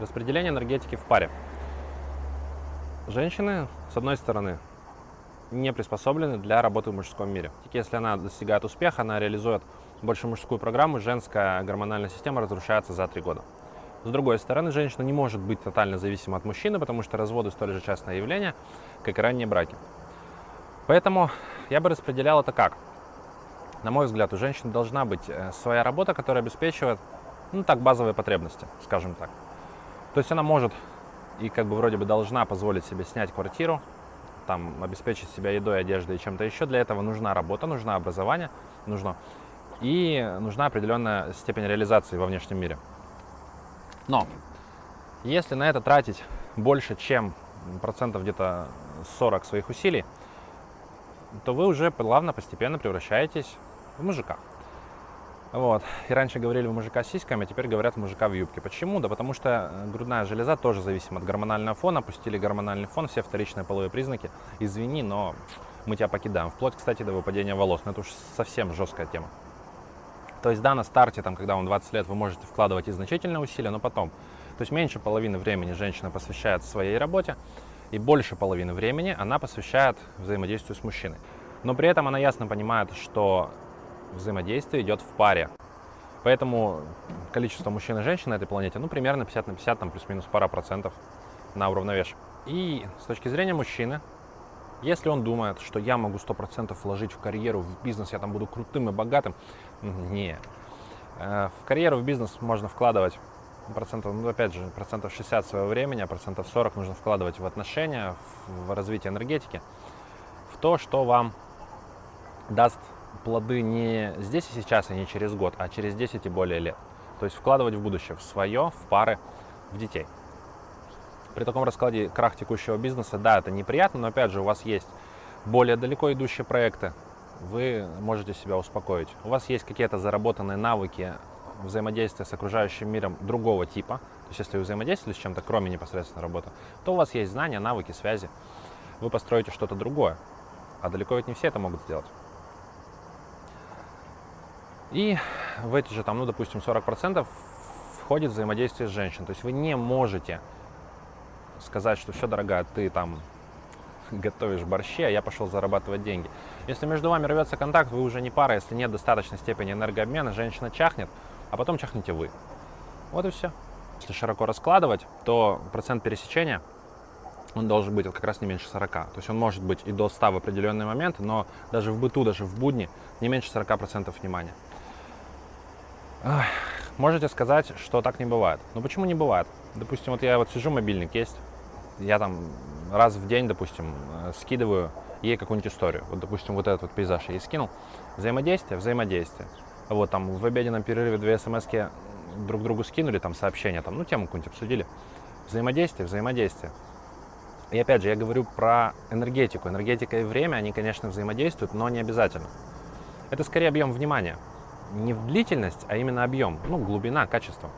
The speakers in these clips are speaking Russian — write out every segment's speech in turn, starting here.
Распределение энергетики в паре. Женщины, с одной стороны, не приспособлены для работы в мужском мире. Если она достигает успеха, она реализует больше мужскую программу, женская гормональная система разрушается за три года. С другой стороны, женщина не может быть тотально зависима от мужчины, потому что разводы столь же частное явление, как и ранние браки. Поэтому я бы распределял это как? На мой взгляд, у женщины должна быть э, своя работа, которая обеспечивает, ну так, базовые потребности, скажем так. То есть она может и как бы вроде бы должна позволить себе снять квартиру, там, обеспечить себя едой, одеждой и чем-то еще. Для этого нужна работа, нужно образование, нужно и нужна определенная степень реализации во внешнем мире. Но если на это тратить больше, чем процентов где-то 40 своих усилий, то вы уже плавно, постепенно превращаетесь в мужика. Вот. И раньше говорили в мужика с сиськами, а теперь говорят в мужика в юбке. Почему? Да потому что э, грудная железа тоже зависима от гормонального фона. Пустили гормональный фон, все вторичные половые признаки. Извини, но мы тебя покидаем. Вплоть, кстати, до выпадения волос. Но это уж совсем жесткая тема. То есть, да, на старте, там, когда вам 20 лет, вы можете вкладывать и значительные усилия, но потом. То есть меньше половины времени женщина посвящает своей работе, и больше половины времени она посвящает взаимодействию с мужчиной. Но при этом она ясно понимает, что взаимодействие идет в паре. Поэтому количество мужчин и женщин на этой планете, ну, примерно 50 на 50, там плюс-минус пара процентов на уравновешивание. И с точки зрения мужчины, если он думает, что я могу 100% вложить в карьеру, в бизнес, я там буду крутым и богатым, не. Э, в карьеру, в бизнес можно вкладывать процентов, ну, опять же, процентов 60 своего времени, а процентов 40 нужно вкладывать в отношения, в развитие энергетики, в то, что вам даст плоды не здесь и сейчас, и не через год, а через 10 и более лет. То есть вкладывать в будущее, в свое, в пары, в детей. При таком раскладе крах текущего бизнеса, да, это неприятно, но опять же у вас есть более далеко идущие проекты, вы можете себя успокоить. У вас есть какие-то заработанные навыки взаимодействия с окружающим миром другого типа. То есть если вы взаимодействуете с чем-то, кроме непосредственно работы, то у вас есть знания, навыки, связи. Вы построите что-то другое. А далеко ведь не все это могут сделать. И в эти же, там, ну, допустим, 40% входит взаимодействие с женщиной. То есть вы не можете сказать, что все, дорогая, ты там готовишь борщи, а я пошел зарабатывать деньги. Если между вами рвется контакт, вы уже не пара, если нет достаточной степени энергообмена, женщина чахнет, а потом чахнете вы. Вот и все. Если широко раскладывать, то процент пересечения он должен быть как раз не меньше 40. То есть он может быть и до 100 в определенный момент, но даже в быту, даже в будни не меньше 40% внимания. Можете сказать, что так не бывает. Но почему не бывает? Допустим, вот я вот сижу, мобильник есть, я там раз в день, допустим, э, скидываю ей какую-нибудь историю. Вот, допустим, вот этот вот пейзаж я ей скинул. Взаимодействие, взаимодействие. Вот там в обеденном перерыве две смс друг другу скинули, там сообщения, там, ну, тему какую-нибудь обсудили. Взаимодействие, взаимодействие. И опять же, я говорю про энергетику. Энергетика и время, они, конечно, взаимодействуют, но не обязательно. Это скорее объем внимания не в длительность, а именно объем, ну, глубина, качество.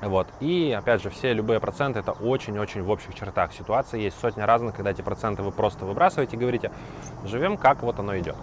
Вот. И, опять же, все любые проценты это очень-очень в общих чертах. Ситуации есть сотня разных, когда эти проценты вы просто выбрасываете и говорите, живем как вот оно идет.